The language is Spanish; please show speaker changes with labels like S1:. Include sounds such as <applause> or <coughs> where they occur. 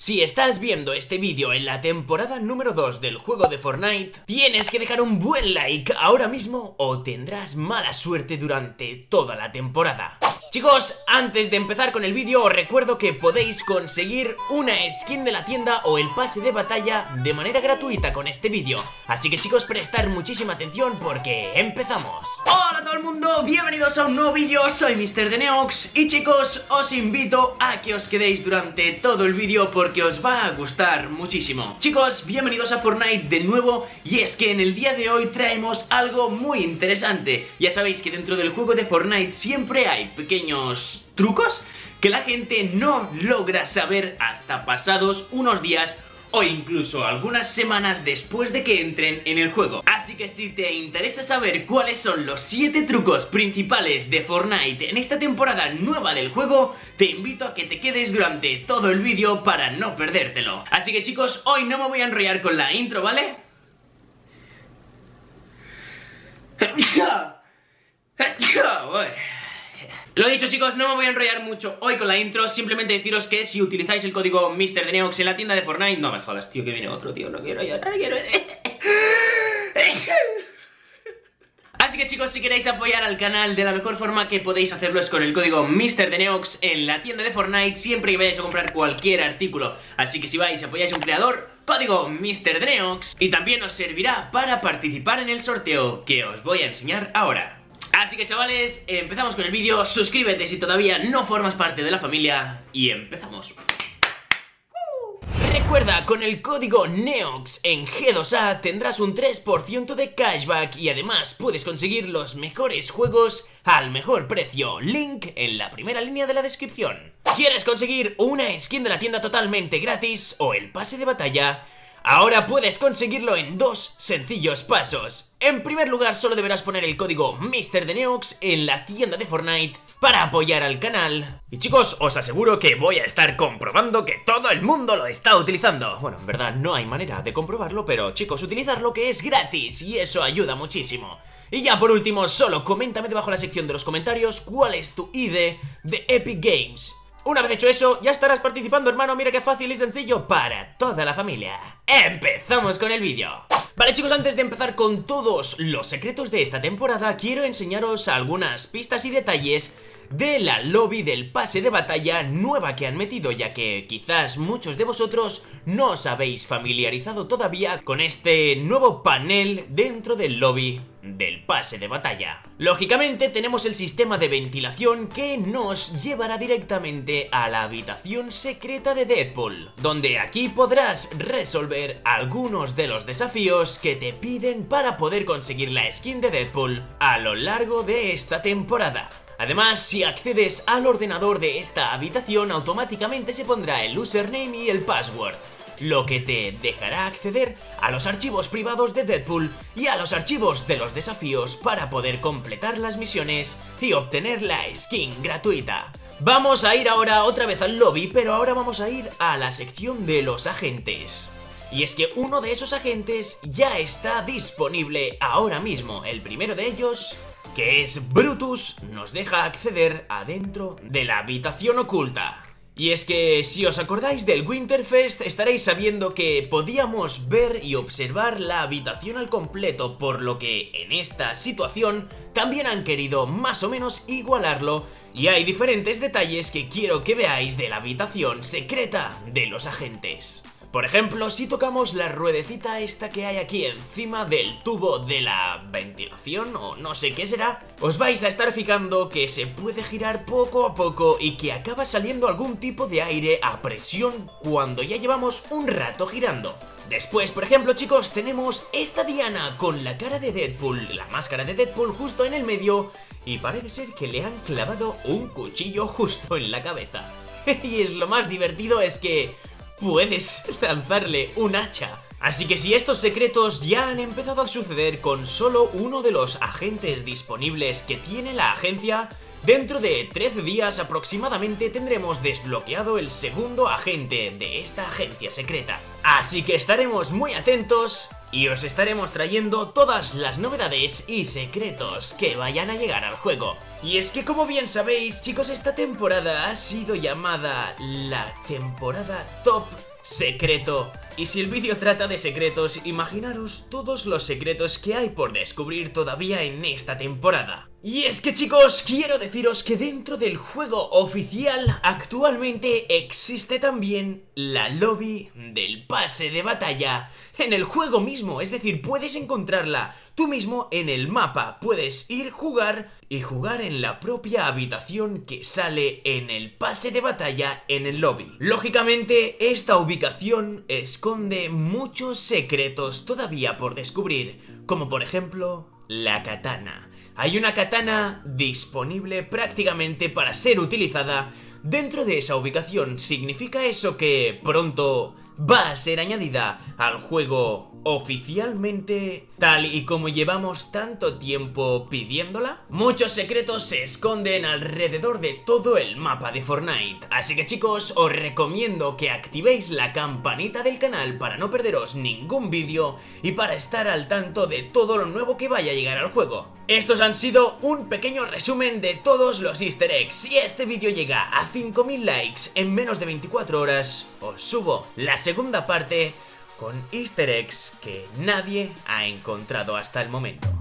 S1: Si estás viendo este vídeo en la temporada número 2 del juego de Fortnite, tienes que dejar un buen like ahora mismo o tendrás mala suerte durante toda la temporada. Chicos, antes de empezar con el vídeo os recuerdo que podéis conseguir una skin de la tienda o el pase de batalla de manera gratuita con este vídeo. Así que chicos, prestar muchísima atención porque empezamos.
S2: Hola todo el mundo, bienvenidos a un nuevo vídeo, soy Mr. Deneox Y chicos, os invito a que os quedéis durante todo el vídeo porque os va a gustar muchísimo. Chicos, bienvenidos a Fortnite de nuevo Y es que en el día de hoy traemos algo muy interesante. Ya sabéis que dentro del juego de Fortnite siempre hay pequeños trucos que la gente no logra saber hasta pasados unos días o incluso algunas semanas después de que entren en el juego. Así que si te interesa saber cuáles son los 7 trucos principales de Fortnite en esta temporada nueva del juego, te invito a que te quedes durante todo el vídeo para no perdértelo. Así que chicos, hoy no me voy a enrollar con la intro, ¿vale? <coughs> <coughs> Lo dicho chicos, no me voy a enrollar mucho hoy con la intro Simplemente deciros que si utilizáis el código MrDeneox en la tienda de Fortnite No me jodas, tío, que viene otro, tío, no quiero llorar, quiero... <laughs> Así que chicos, si queréis apoyar al canal de la mejor forma que podéis hacerlo es con el código MrDeneox en la tienda de Fortnite siempre que vayáis a comprar cualquier artículo. Así que si vais y apoyáis a un creador, código MrDeneox y también os servirá para participar en el sorteo que os voy a enseñar ahora. Así que chavales, empezamos con el vídeo, suscríbete si todavía no formas parte de la familia y empezamos.
S1: Recuerda, con el código NEOX en G2A tendrás un 3% de cashback y además puedes conseguir los mejores juegos al mejor precio. Link en la primera línea de la descripción. ¿Quieres conseguir una skin de la tienda totalmente gratis o el pase de batalla? Ahora puedes conseguirlo en dos sencillos pasos. En primer lugar, solo deberás poner el código MrDeneox en la tienda de Fortnite para apoyar al canal. Y chicos, os aseguro que voy a estar comprobando que todo el mundo lo está utilizando. Bueno, en verdad no hay manera de comprobarlo, pero chicos, utilizarlo que es gratis y eso ayuda muchísimo. Y ya por último, solo coméntame debajo en la sección de los comentarios cuál es tu ID de Epic Games. Una vez hecho eso, ya estarás participando, hermano. Mira qué fácil y sencillo para toda la familia. ¡Empezamos con el vídeo! Vale chicos, antes de empezar con todos los secretos de esta temporada, quiero enseñaros algunas pistas y detalles de la lobby del pase de batalla nueva que han metido ya que quizás muchos de vosotros no os habéis familiarizado todavía con este nuevo panel dentro del lobby del pase de batalla. Lógicamente tenemos el sistema de ventilación que nos llevará directamente a la habitación secreta de Deadpool, donde aquí podrás resolver algunos de los desafíos que te piden para poder conseguir la skin de Deadpool a lo largo de esta temporada. Además, si accedes al ordenador de esta habitación, automáticamente se pondrá el username y el password, lo que te dejará acceder a los archivos privados de Deadpool y a los archivos de los desafíos para poder completar las misiones y obtener la skin gratuita. Vamos a ir ahora otra vez al lobby, pero ahora vamos a ir a la sección de los agentes. Y es que uno de esos agentes ya está disponible ahora mismo, el primero de ellos que es Brutus, nos deja acceder adentro de la habitación oculta. Y es que si os acordáis del Winterfest estaréis sabiendo que podíamos ver y observar la habitación al completo por lo que en esta situación también han querido más o menos igualarlo y hay diferentes detalles que quiero que veáis de la habitación secreta de los agentes. Por ejemplo, si tocamos la ruedecita esta que hay aquí encima del tubo de la ventilación o no sé qué será, os vais a estar fijando que se puede girar poco a poco y que acaba saliendo algún tipo de aire a presión cuando ya llevamos un rato girando. Después, por ejemplo, chicos, tenemos esta diana con la cara de Deadpool, la máscara de Deadpool justo en el medio y parece ser que le han clavado un cuchillo justo en la cabeza. <laughs> y es lo más divertido es que puedes lanzarle un hacha. Así que si estos secretos ya han empezado a suceder con solo uno de los agentes disponibles que tiene la agencia, dentro de 13 días aproximadamente tendremos desbloqueado el segundo agente de esta agencia secreta. Así que estaremos muy atentos y os estaremos trayendo todas las novedades y secretos que vayan a llegar al juego. Y es que como bien sabéis chicos esta temporada ha sido llamada la temporada top secreto. Y si el vídeo trata de secretos, imaginaros todos los secretos que hay por descubrir todavía en esta temporada. Y es que chicos, quiero deciros que dentro del juego oficial actualmente existe también la lobby del pase de batalla en el juego mismo, es decir, puedes encontrarla tú mismo en el mapa, puedes ir jugar y jugar en la propia habitación que sale en el pase de batalla en el lobby. Lógicamente, esta ubicación esconde muchos secretos todavía por descubrir, como por ejemplo la katana. Hay una katana disponible prácticamente para ser utilizada dentro de esa ubicación. ¿Significa eso que pronto va a ser añadida al juego oficialmente tal y como llevamos tanto tiempo pidiéndola? Muchos secretos se esconden alrededor de todo el mapa de Fortnite, así que chicos os recomiendo que activéis la campanita del canal para no perderos ningún vídeo y para estar al tanto de todo lo nuevo que vaya a llegar al juego. Estos han sido un pequeño resumen de todos los easter eggs. Si este vídeo llega a 5000 likes en menos de 24 horas, os subo la segunda parte con easter eggs que nadie ha encontrado hasta el momento.